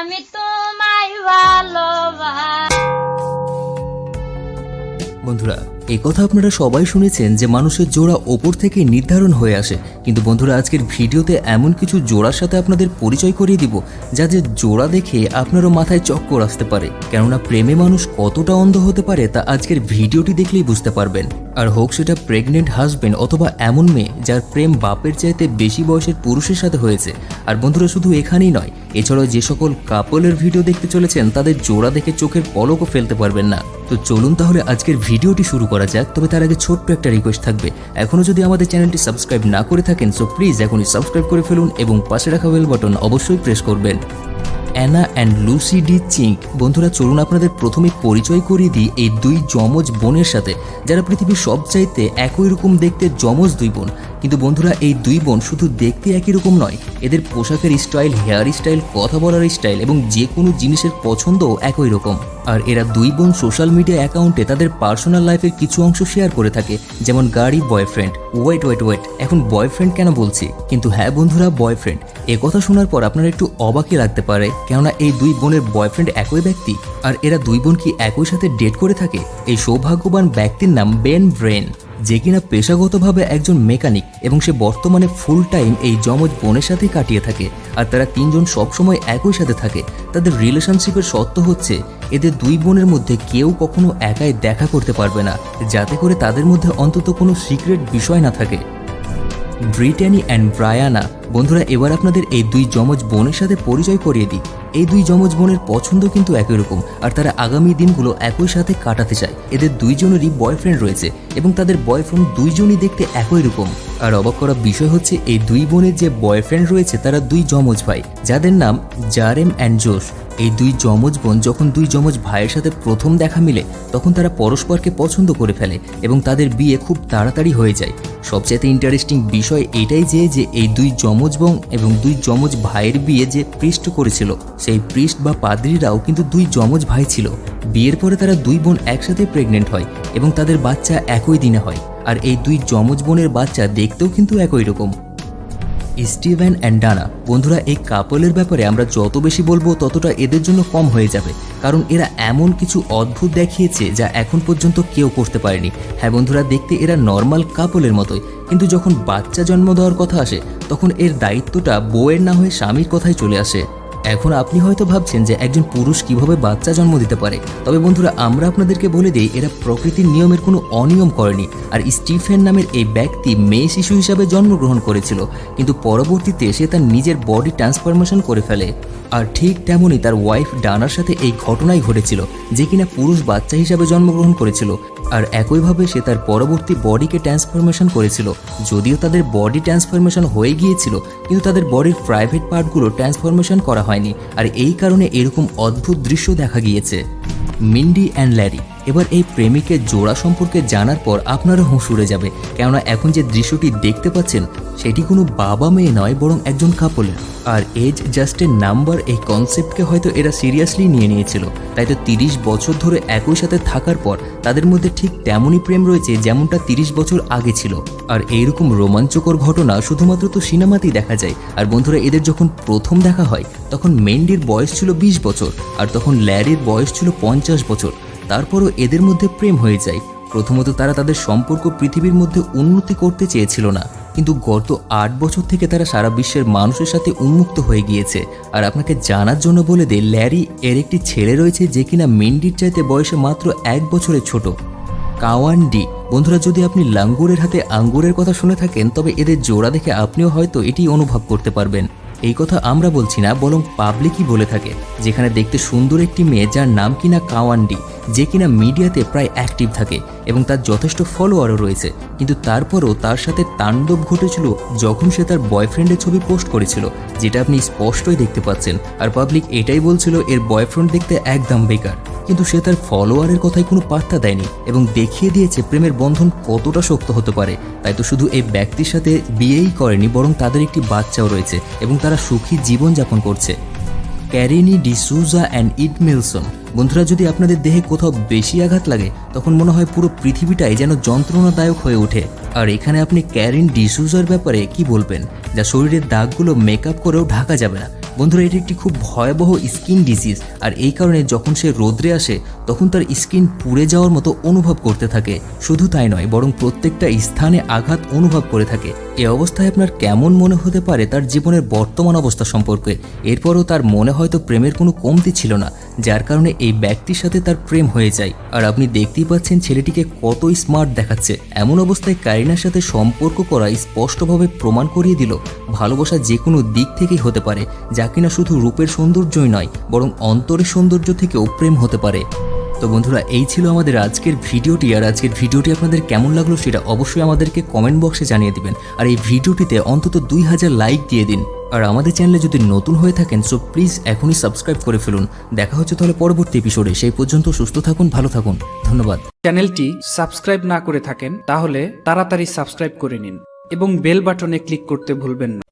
আমি তোমায় বন্ধুরা, এই কথা আপনারা সবাই শুনেছেন যে মানুষের জোড়া ওপর থেকে নির্ধারণ হয়ে আসে। কিন্তু বন্ধুরা, আজকের ভিডিওতে এমন কিছু জোড়ার সাথে আপনাদের পরিচয় করিয়ে দিব, যা যে জোড়া দেখে আপনারও মাথায় চক্কর আসতে পারে। কেননা প্রেমে মানুষ কতটা অন্ধ হতে পারে তা আজকের ভিডিওটি দেখলেই বুঝতে পারবেন। আর হোক সেটা প্রেগনেন্ট হাজবেন্ড অথবা এমন মেয়ে যার প্রেম বাপের চাইতে বেশি বয়সের পুরুষের সাথে হয়েছে। আর বন্ধুরা, শুধু এখানেই নয় এছাড়াও যে সকল কাপলের ভিডিও দেখতে চলেছেন, তাদের জোড়া দেখে চোখের পলকও ফেলতে পারবেন না। তো চলুন তাহলে আজকের ভিডিওটি শুরু করা যাক, তবে তার আগে ছোট্ট একটা রিকোয়েস্ট থাকবে। এখনও যদি আমাদের চ্যানেলটি সাবস্ক্রাইব না করে থাকেন সো প্লিজ এখনই সাবস্ক্রাইব করে ফেলুন এবং পাশে রাখা বেল বাটন অবশ্যই প্রেস করবেন। অ্যানা অ্যান্ড লুসি ডি চিঙ্ক, বন্ধুরা চলুন আপনাদের প্রথমে পরিচয় করিয়ে দিই এই দুই যমজ বোনের সাথে, যারা পৃথিবীর সবচাইতে একই রকম দেখতে যমজ দুই বোন। কিন্তু বন্ধুরা, এই দুই বোন শুধু দেখতে একই রকম নয়, এদের পোশাকের স্টাইল হেয়ার স্টাইল কথা বলার স্টাইল এবং যে কোনো জিনিসের পছন্দও একই রকম। আর এরা দুই বোন সোশ্যাল মিডিয়া অ্যাকাউন্টে তাদের পার্সোনাল লাইফের কিছু অংশ শেয়ার করে থাকে, যেমন গাড়ি বয়ফ্রেন্ড ওয়েট ওয়েট ওয়েট এখন বয়ফ্রেন্ড কেন বলছি? কিন্তু হ্যাঁ বন্ধুরা বয়ফ্রেন্ড এ কথা শোনার পর আপনারা একটু অবাকই লাগতে পারে, কেননা এই দুই বোনের বয়ফ্রেন্ড একই ব্যক্তি, আর এরা দুই বোন কি একই সাথে ডেট করে থাকে? এই সৌভাগ্যবান ব্যক্তির নাম বেন ব্রেন যে কিনা পেশাগতভাবে একজন মেকানিক এবং সে বর্তমানে ফুল টাইম এই যমজ বোনের সাথেই কাটিয়ে থাকে। আর তারা তিনজন সবসময় একই সাথে থাকে। তাদের রিলেশনশিপের সত্য হচ্ছে, এদের দুই বোনের মধ্যে কেউ কখনো একাই দেখা করতে পারবে না, যাতে করে তাদের মধ্যে অন্তত কোনো সিক্রেট বিষয় না থাকে। ব্রিটানি অ্যান্ড ব্রায়ানা, বন্ধুরা, এবার আপনাদের এই দুই যমজ বোনের সাথে পরিচয় করিয়ে দিই। এই দুই যমজ বোনের পছন্দ কিন্তু একই রকম, আর তারা আগামী দিনগুলো একই সাথে কাটাতে চায়। এদের দুইজনেরই বয়ফ্রেন্ড রয়েছে, এবং তাদের বয়ফ্রেন্ড দুইজনই দেখতে একই রকম। আর অবাক করা বিষয় হচ্ছে, এই দুই বোনের যে বয়ফ্রেন্ড রয়েছে, তারা দুই যমজ ভাই, যাদের নাম জারেম অ্যান্ড জোশ। এই দুই যমজ বোন যখন দুই যমজ ভাইয়ের সাথে প্রথম দেখা মিলে, তখন তারা পরস্পরকে পছন্দ করে ফেলে, এবং তাদের বিয়ে খুব তাড়াতাড়ি হয়ে যায়। সবচেয়ে ইন্টারেস্টিং বিষয় এটাই যে যে এই দুই যমজ বোন এবং দুই যমজ ভাইয়ের বিয়ে যে পৃষ্ঠ করেছিল সেই পৃষ্ঠ বা পাদ্রীরাও কিন্তু দুই যমজ ভাই ছিল। বিয়ের পরে তারা দুই বোন একসাথে প্রেগনেন্ট হয় এবং তাদের বাচ্চা একই দিনে হয়। আর এই দুই যমজ বোনের বাচ্চা দেখতেও কিন্তু একই রকম। স্টিভেন অ্যান্ড ডানা, বন্ধুরা, এই কাপলের ব্যাপারে আমরা যত বেশি বলব, ততটা এদের জন্য কম হয়ে যাবে। কারণ এরা এমন কিছু অদ্ভুত দেখিয়েছে যা এখন পর্যন্ত কেউ করতে পারেনি। হ্যাঁ বন্ধুরা, দেখতে এরা নর্মাল কাপলের মতোই। কিন্তু যখন বাচ্চা জন্ম দেওয়ার কথা আসে, তখন এর দায়িত্বটা বউয়ের না হয়ে স্বামীর কথাই চলে আসে। এখন আপনি হয়তো ভাবছেন যে একজন পুরুষ কীভাবে বাচ্চা জন্ম দিতে পারে। তবে বন্ধুরা, আমরা আপনাদেরকে বলে দিই, এরা প্রকৃতির নিয়মের কোনো অনিয়ম করেনি। আর স্টিফেন নামের এই ব্যক্তি মেয়ে শিশু হিসাবে জন্মগ্রহণ করেছিল, কিন্তু পরবর্তীতে সে তার নিজের বডি ট্রান্সফরমেশন করে ফেলে। আর ঠিক তেমনই তার ওয়াইফ ডানার সাথে এই ঘটনাই ঘটেছিল, যে কিনা পুরুষ বাচ্চা হিসাবে জন্মগ্রহণ করেছিল। আর একইভাবে সে তার পরবর্তী বডিকে ট্রান্সফরমেশন করেছিল। যদিও তাদের বডি ট্রান্সফরমেশন হয়ে গিয়েছিল, কিন্তু তাদের বডির প্রাইভেট পার্টগুলো ট্রান্সফরমেশন করা হয়নি, আর এই কারণে এরকম অদ্ভুত দৃশ্য দেখা গিয়েছে। মিন্ডি অ্যান্ড ল্যারি, এবার এই প্রেমিকের জোড়া সম্পর্কে জানার পর আপনারও হুঁশ উড়ে যাবে, কেননা এখন যে দৃশ্যটি দেখতে পাচ্ছেন, সেটি কোনো বাবা মেয়ে নয় বরং একজন কাপলের আর এজ জাস্টের নাম্বার এই কনসেপ্টকে হয়তো এরা সিরিয়াসলি নিয়ে নিয়েছিল, তাই তো তিরিশ বছর ধরে একই সাথে থাকার পর তাদের মধ্যে ঠিক তেমনই প্রেম রয়েছে যেমনটা তিরিশ বছর আগে ছিল। আর এইরকম রোমাঞ্চকর ঘটনা শুধুমাত্র তো সিনেমাতেই দেখা যায়। আর বন্ধুরা, এদের যখন প্রথম দেখা হয়, তখন মেন্ডির বয়স ছিল বিশ বছর, আর তখন ল্যারির বয়স ছিল পঞ্চাশ বছর। তারপরও এদের মধ্যে প্রেম হয়ে যায়। প্রথমত তারা তাদের সম্পর্ক পৃথিবীর মধ্যে উন্নতি করতে চেয়েছিল না। কিন্তু গত আট বছর থেকে তারা সারা বিশ্বের মানুষের সাথে উন্মুক্ত হয়ে গিয়েছে। আর আপনাকে জানার জন্য বলে দে ল্যারি এর একটি ছেলে রয়েছে যে কিনা মেন্ডির চাইতে বয়সে মাত্র এক বছরের ছোট। কাওয়ান্ডি। বন্ধুরা, যদি আপনি লাঙ্গুরের হাতে আঙ্গুরের কথা শুনে থাকেন, তবে এদের জোড়া দেখে আপনিও হয়তো এটি অনুভব করতে পারবেন। এই কথা আমরা বলছি না, বরং পাবলিকই বলে থাকে, যেখানে দেখতে সুন্দর একটি মেয়ে যার নাম কিনা কাওয়ান্ডি। যে কিনা মিডিয়াতে প্রায় অ্যাক্টিভ থাকে এবং তার যথেষ্ট ফলোয়ারও রয়েছে। কিন্তু তারপরও তার সাথে তাণ্ডব ঘটেছিল যখন সে তার বয়ফ্রেন্ডের ছবি পোস্ট করেছিল, যেটা আপনি স্পষ্টই দেখতে পাচ্ছেন। আর পাবলিক এটাই বলছিল, এর বয়ফ্রেন্ড দেখতে একদম বেকার। কিন্তু সে তার ফলোয়ারের কথায় কোনো পাত্তা দেয়নি এবং দেখিয়ে দিয়েছে প্রেমের বন্ধন কতটা শক্ত হতে পারে। তাই তো শুধু এই ব্যক্তির সাথে বিয়েই করেনি, বরং তাদের একটি বাচ্চাও রয়েছে এবং তারা সুখী জীবনযাপন করছে। Carini D'Souza and Ed Milson. বন্ধুরা, যদি আপনাদের দেহে কোথাও বেশি আঘাত লাগে, তখন মনে হয় পুরো পৃথিবীটাই যেন যন্ত্রণাদায়ক হয়ে ওঠে। আর এখানে আপনি ক্যারিন ডিসুজার ব্যাপারে কি বলবেন? যা শরীরের দাগগুলো মেকআপ করেও ঢাকা যাবে না। বন্ধুরা, এটি একটি খুব ভয়াবহ স্কিন ডিজিজ আর এই কারণে যখন সে রোদ্রে আসে, তখন তার স্কিন পুড়ে যাওয়ার মতো অনুভব করতে থাকে। শুধু তাই নয়, বরং প্রত্যেকটা স্থানে আঘাত অনুভব করে থাকে। এ অবস্থায় আপনার কেমন মনে হতে পারে তার জীবনের বর্তমান অবস্থা সম্পর্কে। এরপরও তার মনে হয়তো প্রেমের কোনো কমতি ছিল না, যার কারণে এই ব্যক্তির সাথে তার প্রেম হয়ে যায়। আর আপনি দেখতেই পাচ্ছেন ছেলেটিকে কত স্মার্ট দেখাচ্ছে। এমন অবস্থায় কারিনার সাথে সম্পর্ক করা স্পষ্টভাবে প্রমাণ করিয়ে দিল, ভালোবাসা যে কোনো দিক থেকেই হতে পারে যা কিনা শুধু রূপের সৌন্দর্যই নয়, বরং অন্তরের সৌন্দর্য থেকেও প্রেম হতে পারে। তো বন্ধুরা, এই ছিল আমাদের আজকের ভিডিওটি, আর আজকের ভিডিওটি আপনাদের কেমন লাগল সেটা অবশ্যই আমাদেরকে কমেন্ট বক্সে জানিয়ে দিবেন। আর এই ভিডিওটিতে অন্তত দুই হাজার লাইক দিয়ে দিন। আর আমাদের চ্যানেলে যদি নতুন হয়ে থাকেন, সো প্লিজ এখনই সাবস্ক্রাইব করে ফেলুন। দেখা হচ্ছে তাহলে পরবর্তী এপিসোডে। সেই পর্যন্ত সুস্থ থাকুন, ভালো থাকুন। ধন্যবাদ। চ্যানেলটি সাবস্ক্রাইব না করে থাকেন, তাহলে তাড়াতাড়ি সাবস্ক্রাইব করে নিন। এবং বেল বাটনে ক্লিক করতে ভুলবেন না।